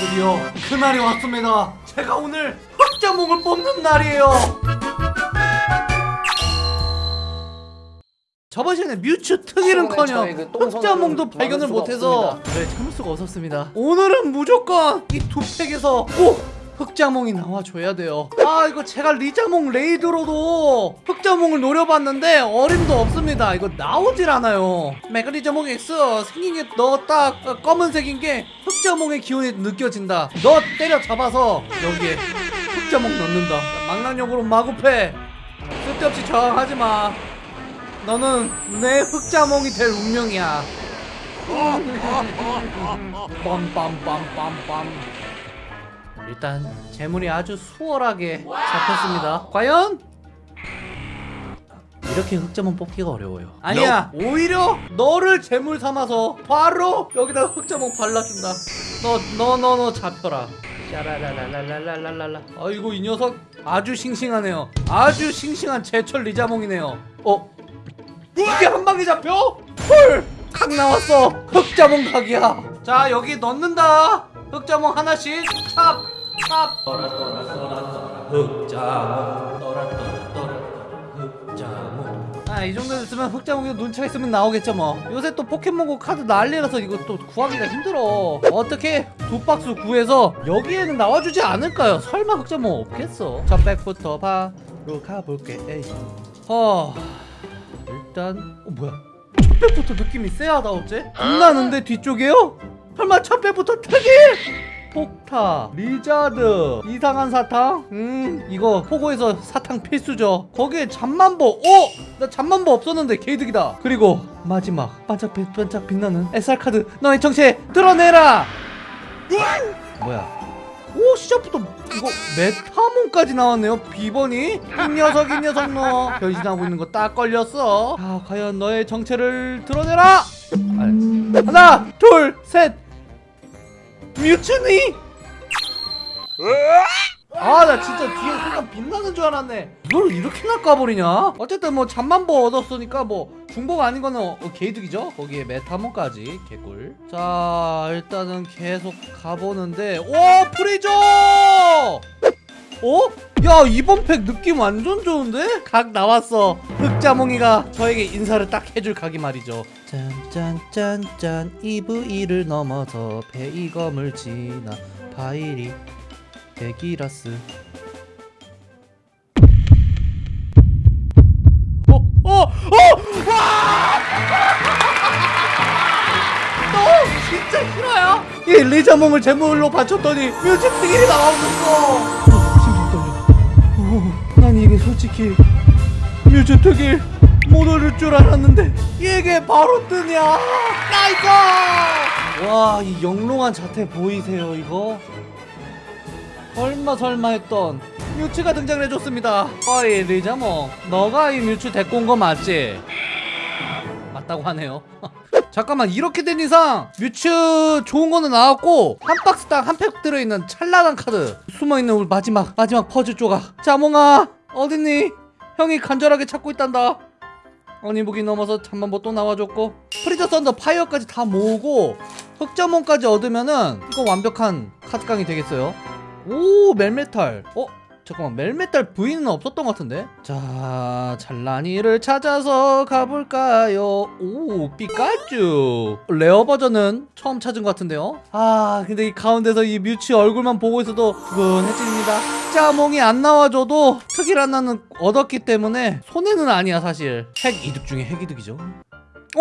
드디어 그날이 왔습니다. 제가 오늘 흑자몽을 뽑는 날이에요. 저번 시간에 뮤츠 특일은커녕 저의 그 흑자몽도 발견을 수가 못해서. 네 참을 수가 없었습니다. 오늘은 무조건 이 두 팩에서 꼭 흑자몽이 나와줘야 돼요. 아 이거 제가 리자몽 레이드로도 흑자몽을 노려봤는데 어림도 없습니다. 이거 나오질 않아요. 메가리자몽 X 생긴 게 너 딱 검은색인 게 흑자몽의 기운이 느껴진다. 너 때려잡아서 여기에 흑자몽 넣는다. 망나뇽으로 마구패. 쓸데없이 저항하지마. 너는 내 흑자몽이 될 운명이야. 빰빰빰빰빰 일단 재물이 아주 수월하게 잡혔습니다. 과연? 이렇게 흑자몽 뽑기가 어려워요. 아니야. 오히려 너를 재물 삼아서 바로 여기다 흑자몽 발라준다. 너 너 너 너 잡혀라. 샤라라라라라라라라 아이고 이 녀석 아주 싱싱하네요. 아주 싱싱한 제철 리자몽이네요. 어? 이게 한 방에 잡혀? 헐! 각 나왔어. 흑자몽 각이야. 자 여기 넣는다 흑자몽 하나씩 찹! 찹! 떠라 떠라 떠라 떠라 흑자몽 떠라 떠라 떠라 흑자몽 아이 정도 됐으면 흑자몽이 눈치가 있으면 나오겠죠 뭐 요새 또 포켓몬고 카드 난리라서 이거 또 구하기가 힘들어 어떻게 두 박스 구해서 여기에는 나와주지 않을까요? 설마 흑자몽 없겠어 첫 팩부터 바로 가볼게 에이 어... 일단 어 뭐야 첫 팩부터 느낌이 쎄하다 어째? 빛나는데 뒤쪽에요? 설마 첫 팩부터 특일? 폭타, 리자드, 이상한 사탕? 음 이거 포고에서 사탕 필수죠. 거기에 잠만보 오! 나 잠만보 없었는데 개이득이다. 그리고 마지막 반짝반짝 빛나는 SR카드 너의 정체 드러내라! 뭐야? 오 시작부터 이거 메타몬까지 나왔네요 비번이? 이 녀석 이 녀석 너. 변신하고 있는 거 딱 걸렸어. 자 과연 너의 정체를 드러내라! 하나 둘셋 뮤츠니? 아 나 진짜 뒤에 순간 빛나는 줄 알았네. 이걸 이렇게나 까버리냐? 어쨌든 뭐 잠만보 얻었으니까 뭐 중복 아닌 거는 어, 개이득이죠? 거기에 메타몬까지 개꿀. 자 일단은 계속 가보는데 오 프리저 어? 야 이번 팩 느낌 완전 좋은데? 각 나왔어 흑자몽이가 저에게 인사를 딱 해줄 각이 말이죠 짠짠짠짠 이브이를 넘어서 베이검을 지나 파이리 데기라스 어? 어? 어? 와! 너 진짜 실화요? 이 리자몽을 제물로 바쳤더니 뮤츠 특일이 나와버렸 솔직히 뮤츠 특일 못 오를 줄 알았는데 이게 바로 뜨냐? 나이스! 와이 영롱한 자태 보이세요 이거? 설마 설마 했던 뮤츠가 등장을 해줬습니다. 어이 리자몽 너가 이 뮤츠 데리고 온 거 맞지? 맞다고 하네요. 잠깐만 이렇게 된 이상 뮤츠 좋은 거는 나왔고 한 박스당 한 팩 들어있는 찬란한 카드 숨어있는 우리 마지막 마지막 퍼즐 조각. 자몽아 어딨니? 형이 간절하게 찾고 있단다 어니부기 넘어서 잠만보 또 나와줬고 프리저 썬더 파이어까지 다 모으고 흑자몽까지 얻으면은 이거 완벽한 카드깡이 되겠어요 오 멜메탈 어? 잠깐만 멜메탈 V는 없었던 것 같은데? 자 찬란이를 찾아서 가볼까요? 오 피카츄. 레어 버전은 처음 찾은 것 같은데요? 아 근데 이 가운데서 이 뮤츠 얼굴만 보고 있어도 두근해집니다. 자몽이 안 나와줘도 특일 하나는 얻었기 때문에 손해는 아니야 사실. 핵 이득 중에 핵 이득이죠. 오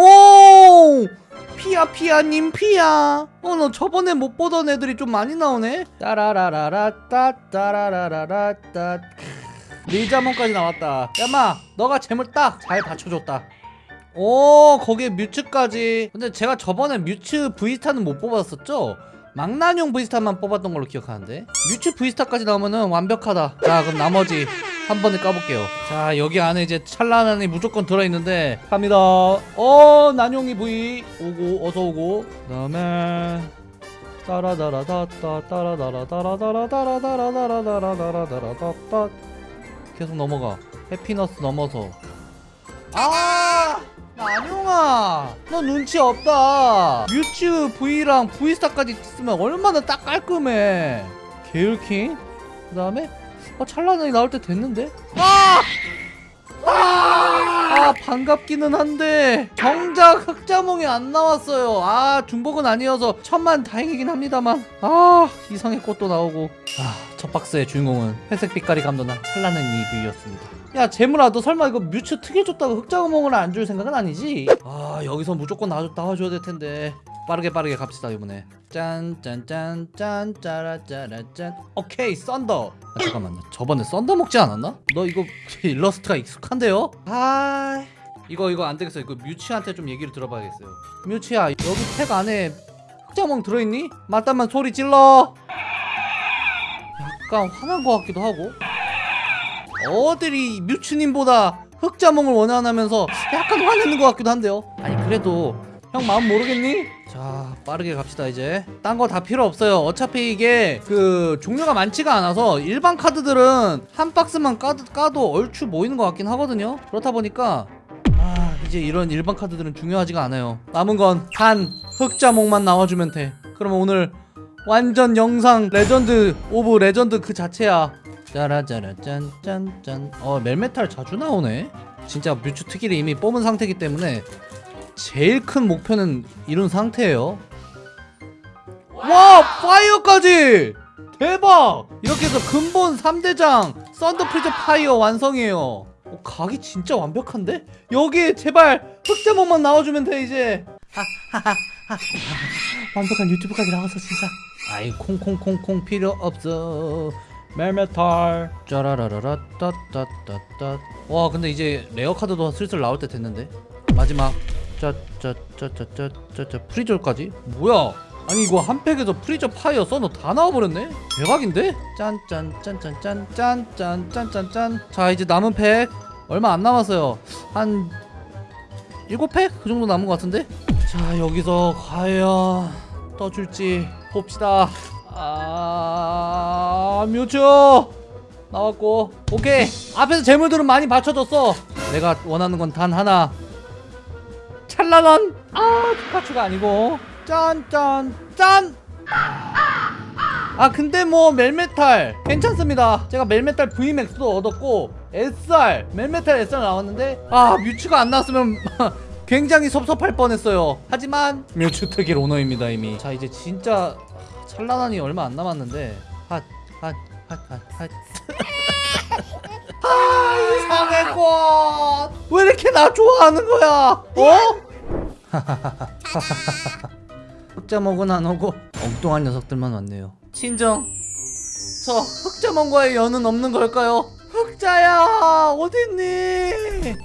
피야 피야님 피야. 어 너 저번에 못 보던 애들이 좀 많이 나오네. 따라라라라 따 따라라라라 따. 리자몽까지 나왔다. 야마 너가 재물 딱 잘 받쳐줬다. 오 거기에 뮤츠까지. 근데 제가 저번에 뮤츠 V스타는 못 뽑았었죠? 망나뇽 V스타만 뽑았던 걸로 기억하는데? 뮤츠 V스타까지 나오면은 완벽하다. 자 그럼 나머지 한 번에 까볼게요. 자 여기 안에 이제 찰나난이 무조건 들어있는데 갑니다. 어 난용이 V 오고 어서 오고. 그 다음에 따라다라다따 따라다라다라다라다라다라다라다라다라다따 계속 넘어가 해피너스 넘어서 아 안용 아 너 눈치 없다. 뮤츠 V랑 V스타까지 쓰면 얼마나 딱 깔끔해. 게을킹? 그 다음에? 어, 찰나단이 나올 때 됐는데? 아! 아 반갑기는 한데 정작 흑자몽이 안 나왔어요. 아 중복은 아니어서 천만 다행이긴 합니다만. 아 이상의 꽃도 나오고. 아 첫 박스의 주인공은 회색 빛깔이 감도난 찬란한 이브이였습니다. 야 제물아 너 설마 이거 뮤츠 특일 줬다고 흑자몽을 안 줄 생각은 아니지? 아 여기서 무조건 나와줘, 나와줘야 될 텐데 빠르게 빠르게 갑시다 이번에. 짠짠짠 짠 짜라짜라짠. 오케이 썬더. 아, 잠깐만요. 저번에 썬더 먹지 않았나? 너 이거 일러스트가 익숙한데요? 아 이거 이거 안 되겠어 이거 뮤츠한테 좀 얘기를 들어봐야겠어요. 뮤츠야 여기 팩 안에 흑자몽 들어있니? 맞다면 소리 질러. 약간 화난 것 같기도 하고. 어들이 뮤츠님보다 흑자몽을 원하면서 약간 화내는 것 같기도 한데요. 아니 그래도 형 마음 모르겠니? 자 빠르게 갑시다 이제. 딴 거 다 필요 없어요. 어차피 이게 그 종류가 많지가 않아서 일반 카드들은 한 박스만 까도, 까도 얼추 모이는 것 같긴 하거든요. 그렇다 보니까 아 이제 이런 일반 카드들은 중요하지가 않아요. 남은 건 단 흑자몽만 나와주면 돼. 그러면 오늘 완전 영상 legend of legend 그 자체야. 짜라짜라 짠짠짠. 어 멜메탈 자주 나오네? 진짜 뮤츠 특일을 이미 뽑은 상태이기 때문에 제일 큰 목표는 이룬 상태예요. 와 파이어까지! 대박! 이렇게 해서 근본 3대장 썬더 프리저 파이어 완성이에요. 어, 각이 진짜 완벽한데? 여기에 제발 흑자몽만 나와주면 돼 이제. 완벽한 유튜브까지 나와서 진짜. 아이 콩콩콩콩 필요 없어. 멜메탈. 짜라라라라 따따따따. 와 근데 이제 레어 카드도 슬슬 나올 때 됐는데? 마지막 짜짜짜짜짜짜짜 프리저까지? 뭐야? 아니 이거 한 팩에서 프리저 파이어 썬더 다 나와버렸네? 대박인데? 짠짠짠짠짠짠짠짠짠짠 자 이제 남은 팩. 얼마 안 남았어요. 한 7팩? 그 정도 남은 것 같은데? 자 여기서 과연 떠줄지 봅시다. 아 뮤초 나왔고. 오케이. 앞에서 재물들은 많이 받쳐줬어. 내가 원하는 건 단 하나 찰나난 아 피카츄가 아니고. 짠짠짠! 아 근데 뭐 멜메탈 괜찮습니다. 제가 멜메탈 VMAX도 얻었고 SR 멜메탈 SR 나왔는데 아 뮤츠가 안 나왔으면 굉장히 섭섭할 뻔했어요. 하지만 뮤츠 특일 오너입니다 이미. 자 이제 진짜 찰나난이 얼마 안 남았는데 핫핫핫핫핫. 아 이상해 꽃왜 이렇게 나 좋아하는 거야? 어? 흑자먹은 안 오고 엉뚱한 녀석들만 왔네요. 친정 저 흑자먹과의 연은 없는 걸까요? 흑자야 어딨니